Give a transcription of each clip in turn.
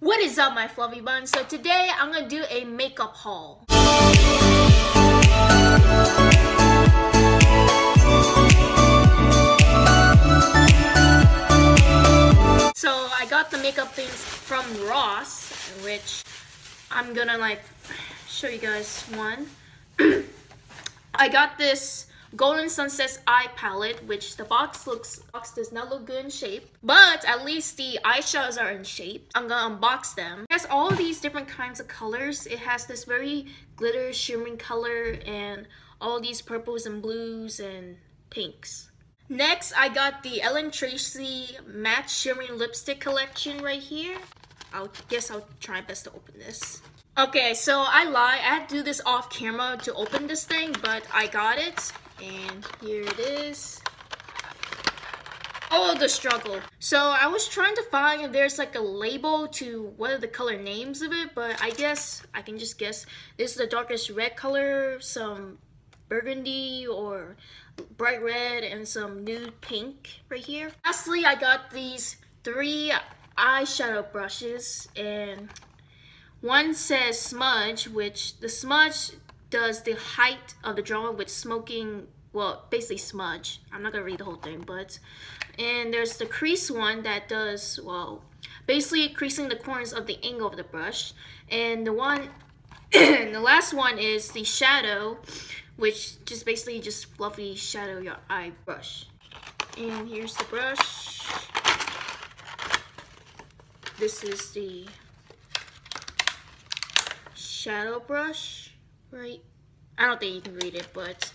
What is up my fluffy buns? So today I'm gonna do a makeup haul. So I got the makeup things from Ross, which I'm gonna like show you guys one. I got this Golden Sunsets Eye Palette, which the box looks box does not look good in shape, but at least the eyeshadows are in shape. I'm gonna unbox them. It has all these different kinds of colors. It has this very glitter shimmering color and all these purples and blues and pinks. Next, I got the Ellen Tracy Matte Shimmering Lipstick Collection right here. I guess I'll try my best to open this. Okay, so I lied. I had to do this off camera to open this thing, but I got it. And here it is. Oh, the struggle. So I was trying to find if there's like a label to what are the color names of it, but I guess I can just guess. This is the darkest red color, some burgundy or bright red, and some nude pink right here. Lastly, I got these three eyeshadow brushes and one says smudge, which the smudge does the height of the drawing with smoking, well, basically smudge. I'm not gonna read the whole thing, but, and there's the crease one that does, well, basically creasing the corners of the angle of the brush. And the one, and the last one is the shadow, which just basically just fluffy shadow your eye brush. And here's the brush. This is the shadow brush right? I don't think you can read it but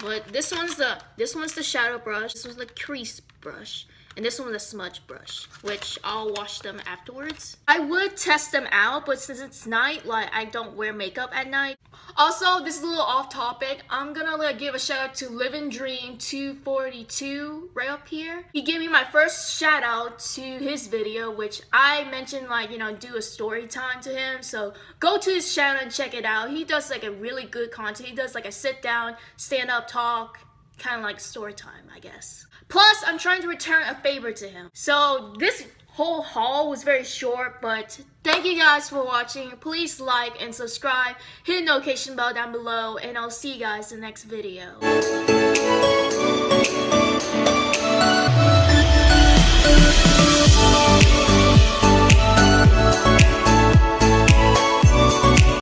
but this one's the this one's the shadow brush. This one's the crease brush and this one's the smudge brush which I'll wash them afterwards I would test them out but since it's night like I don't wear makeup at night also, this is a little off topic. I'm gonna like give a shout out to Living Dream 242 right up here. He gave me my first shout out to his video, which I mentioned like, you know, do a story time to him. So go to his channel and check it out. He does like a really good content. He does like a sit down, stand up talk, kind of like story time, I guess. Plus, I'm trying to return a favor to him. So this whole haul was very short, but thank you guys for watching. Please like and subscribe, hit the notification bell down below, and I'll see you guys in the next video.